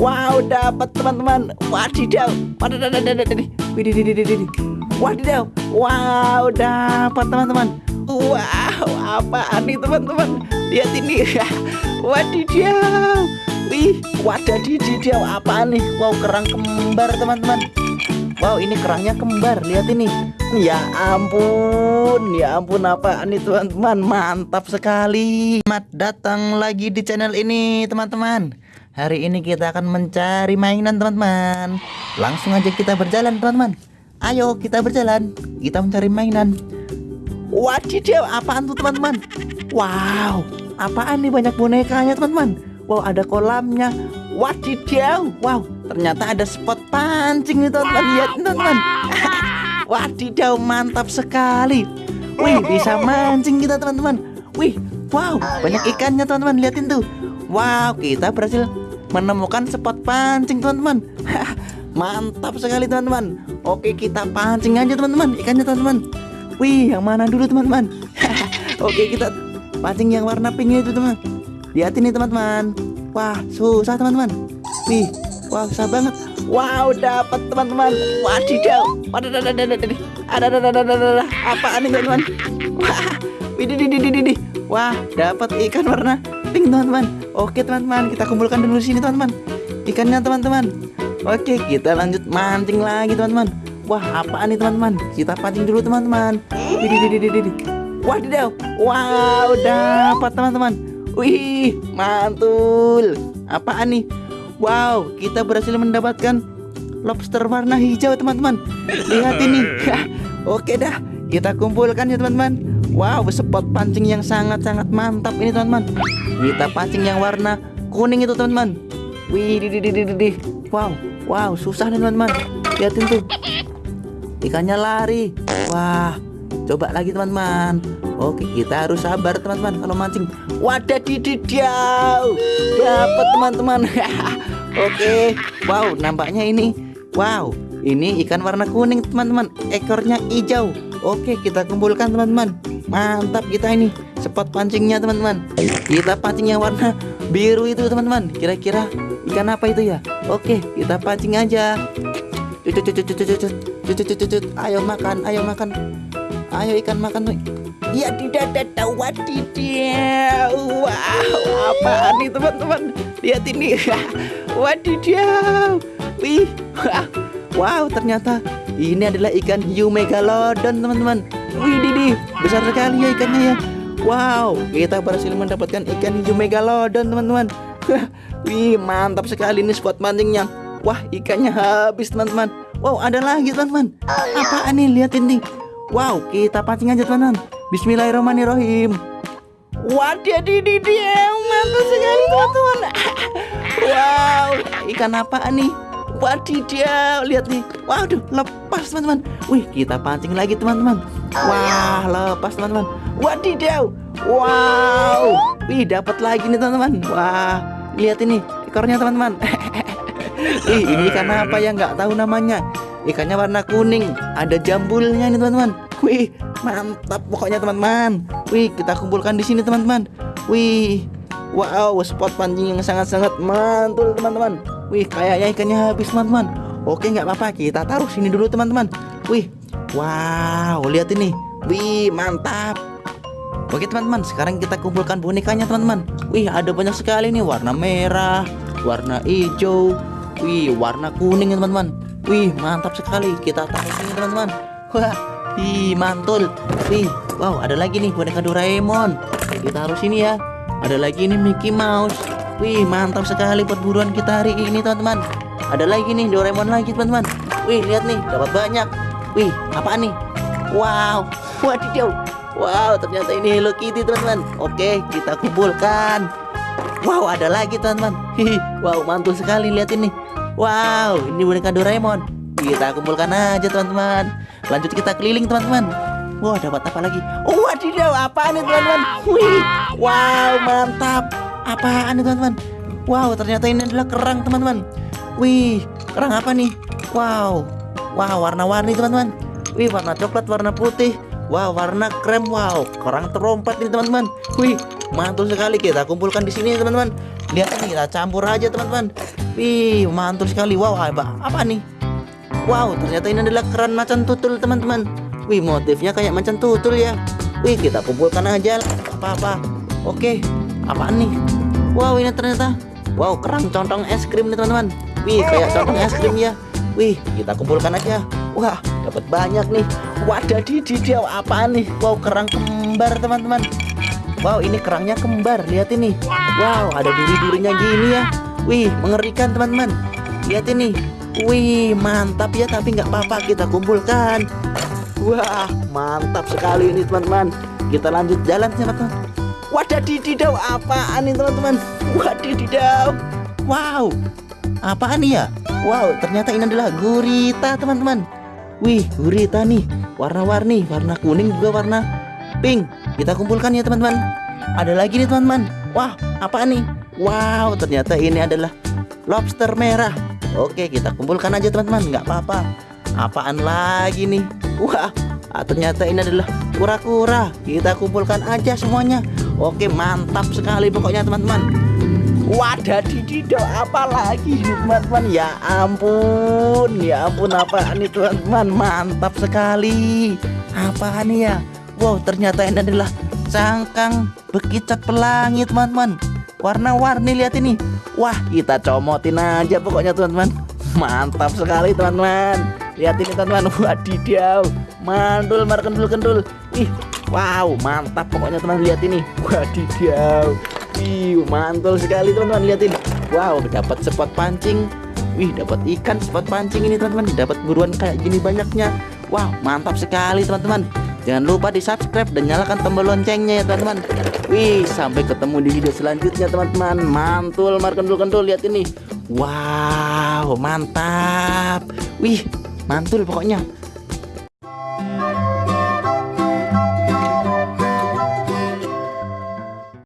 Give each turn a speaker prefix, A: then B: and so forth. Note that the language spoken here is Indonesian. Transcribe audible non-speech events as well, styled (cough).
A: Wow, dapat teman-teman. Wadidaw. Wadidaw. Wow, dapat teman-teman. Wow, apa nih teman-teman? Lihat ini. (laughs) Wadidaw. Wih, wadadididaw apa nih? Wow, kerang kembar teman-teman. Wow, ini kerangnya kembar. Lihat ini. Ya ampun, ya ampun apa nih teman-teman? Mantap sekali. Selamat datang lagi di channel ini, teman-teman. Hari ini kita akan mencari mainan teman-teman. Langsung aja kita berjalan teman-teman. Ayo kita berjalan. Kita mencari mainan. Wadidaw apaan tuh teman-teman? Wow apaan nih banyak bonekanya teman-teman? Wow ada kolamnya. Wadidaw Wow ternyata ada spot pancing nih teman-teman. Lihat teman-teman. (laughs) Wadidaw mantap sekali. Wih bisa mancing kita teman-teman. Wih wow banyak ikannya teman-teman. Lihatin tuh. Wow, kita berhasil menemukan spot pancing teman-teman. (laughs) Mantap sekali teman-teman. Oke, kita pancing aja teman-teman. Ikannya teman-teman. Wih, yang mana dulu teman-teman? (laughs) Oke, kita pancing yang warna pinknya itu teman Lihat ini teman-teman. Wah, susah teman-teman. Wih, wah susah banget. Wow, dapat teman-teman. Wadidaw. Apaan ini teman-teman Wah, Wah, dapat ikan warna pink teman-teman Oke teman-teman, kita kumpulkan dulu sini teman-teman. Ikannya teman-teman. Oke, kita lanjut mancing lagi teman-teman. Wah, apaan nih teman-teman? Kita pancing dulu teman-teman. Wah, Wadidaw. Wow, dapat teman-teman. Wih, mantul. Apaan nih? Wow, kita berhasil mendapatkan lobster warna hijau teman-teman. Lihat ini. (laughs) Oke dah, kita kumpulkan ya teman-teman. Wow, spot pancing yang sangat-sangat mantap ini teman-teman. Kita pancing yang warna kuning itu teman-teman. Wih, di di di di Wow, wow, susah nih teman-teman. Lihatin tuh. Ikannya lari. Wah, coba lagi teman-teman. Oke, kita harus sabar teman-teman kalau mancing. Wadah dididiau. Dapat teman-teman. (laughs) Oke. Wow, nampaknya ini. Wow, ini ikan warna kuning teman-teman. Ekornya hijau. Oke, kita kumpulkan teman-teman. Mantap kita ini spot pancingnya teman-teman. Kita pancing yang warna biru itu teman-teman. Kira-kira ikan apa itu ya? Oke kita pancing aja. Ayo makan ayo makan. Ayo ikan makan Ya tidak ada wadidaw. Wow apa nih teman-teman? Lihat ini. (laughs) Wadidaw. Wih Wow ternyata ini adalah ikan hiu megalodon teman-teman. Wih Didi, besar sekali ya ikannya ya. Wow, kita berhasil mendapatkan ikan hijau megalodon teman-teman. (laughs) Wih, mantap sekali ini spot mancingnya. Wah, ikannya habis teman-teman. Wow, ada lagi teman-teman. Apaan nih? Lihat ini. Wow, kita pancing aja teman-teman. Bismillahirrahmanirrahim. Didi dia, mantap sekali teman-teman. (laughs) wow, ikan apa nih? Wadidaw, lihat nih. Waduh, lepas teman-teman. Wih, kita pancing lagi teman-teman. Wah, lepas teman-teman. Wadidaw. Wow. Wih, dapat lagi nih teman-teman. Wah, lihat ini ekornya teman-teman. (laughs) Ih, ini ikan apa ya nggak tahu namanya. Ikannya warna kuning, ada jambulnya nih teman-teman. Wih, mantap pokoknya teman-teman. Wih, kita kumpulkan di sini teman-teman. Wih, wow, spot pancing yang sangat-sangat mantul teman-teman. Wih, kayaknya ikannya habis, teman-teman. Oke, nggak apa-apa. Kita taruh sini dulu, teman-teman. Wih, wow, lihat ini. Wih, mantap. Oke, teman-teman. Sekarang kita kumpulkan bonekanya, teman-teman. Wih, ada banyak sekali nih. Warna merah, warna hijau, wih, warna kuning, teman-teman. Wih, mantap sekali. Kita taruh sini, teman-teman. Wah, wih, mantul. Wih, wow, ada lagi nih boneka Doraemon. Kita taruh sini ya. Ada lagi nih Mickey Mouse. Wih mantap sekali perburuan kita hari ini teman-teman. Ada lagi nih Doraemon lagi teman-teman. Wih lihat nih dapat banyak. Wih apa nih? Wow (laughs) Wadidaw. Wow ternyata ini Hello Kitty teman-teman. Oke kita kumpulkan. Wow ada lagi teman-teman. Wow mantul sekali lihat ini. Wow ini boneka Doraemon. Kita kumpulkan aja teman-teman. Lanjut kita keliling teman-teman. Wow dapat apa lagi? Wadidaw apa nih teman-teman? Wih Wow mantap Apaan nih teman-teman? Wow, ternyata ini adalah kerang teman-teman. Wih, kerang apa nih? Wow, wow, warna-warni teman-teman. Wih, warna coklat, warna putih. Wow, warna krem. Wow, kerang terompat nih teman-teman. Wih, mantul sekali kita kumpulkan di sini teman-teman. Lihat ini kita campur aja teman-teman. Wih, mantul sekali. Wow, apa, apa nih? Wow, ternyata ini adalah keran macan tutul, teman-teman. Wih, motifnya kayak macan tutul ya. Wih, kita kumpulkan aja. Apa-apa. Oke, apaan nih? Wow, ini ternyata. Wow, kerang contong es krim nih, teman-teman. Wih, kayak contong es krim ya. Wih, kita kumpulkan aja. Wah, dapat banyak nih. Wadah dididiau apa nih? Wow, kerang kembar, teman-teman. Wow, ini kerangnya kembar. Lihat ini. Wow, ada duri-durinya gini ya. Wih, mengerikan, teman-teman. Lihat ini. Wih, mantap ya, tapi nggak apa-apa kita kumpulkan. Wah, mantap sekali ini, teman-teman. Kita lanjut jalan, teman-teman. Wadah dididau, apaan ini, teman-teman? Wadididau. Wow, apaan nih ya? Wow, ternyata ini adalah gurita, teman-teman. Wih, gurita nih, warna-warni, warna kuning juga warna pink. Kita kumpulkan ya, teman-teman. Ada lagi nih, teman-teman. Wah, apa nih? Wow, ternyata ini adalah lobster merah. Oke, kita kumpulkan aja, teman-teman. Nggak apa-apa. Apaan lagi nih? Wah, ah, ternyata ini adalah kura-kura. Kita kumpulkan aja semuanya. Oke, mantap sekali pokoknya, teman-teman. Wadah didido apa lagi nih teman-teman. Ya ampun Ya ampun apa nih teman-teman? Mantap sekali. Apa nih ya? Wow ternyata ini adalah Cangkang bekicot pelangi teman-teman. Warna-warni lihat ini. Wah kita comotin aja pokoknya teman-teman. Mantap sekali teman-teman. Lihat ini teman-teman. Wadidaw Mandul mar kendul-kendul Ih Wow mantap pokoknya teman lihat ini Wadidaw Wih, mantul sekali teman-teman lihatin. Wow, dapat spot pancing. Wih, dapat ikan spot pancing ini teman-teman. Dapat buruan kayak gini banyaknya. Wow, mantap sekali teman-teman. Jangan lupa di subscribe dan nyalakan tombol loncengnya ya teman-teman. Wih, sampai ketemu di video selanjutnya teman-teman. Mantul, mar kendul-kendul lihat ini. Wow, mantap. Wih, mantul pokoknya.